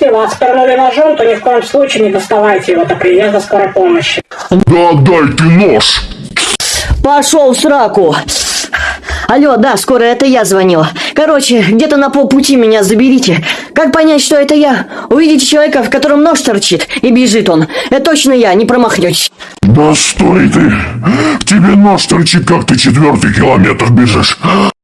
Если вас пырнули ножом, то ни в коем случае не доставайте его до приезда скорой помощи. Да отдай нож! Пошел в сраку. Алло, да, скоро это я звонила. Короче, где-то на полпути меня заберите. Как понять, что это я? Увидите человека, в котором нож торчит, и бежит он. Это точно я, не промахнетесь. Да стой ты! В тебе нож торчит, как ты четвертый километр бежишь.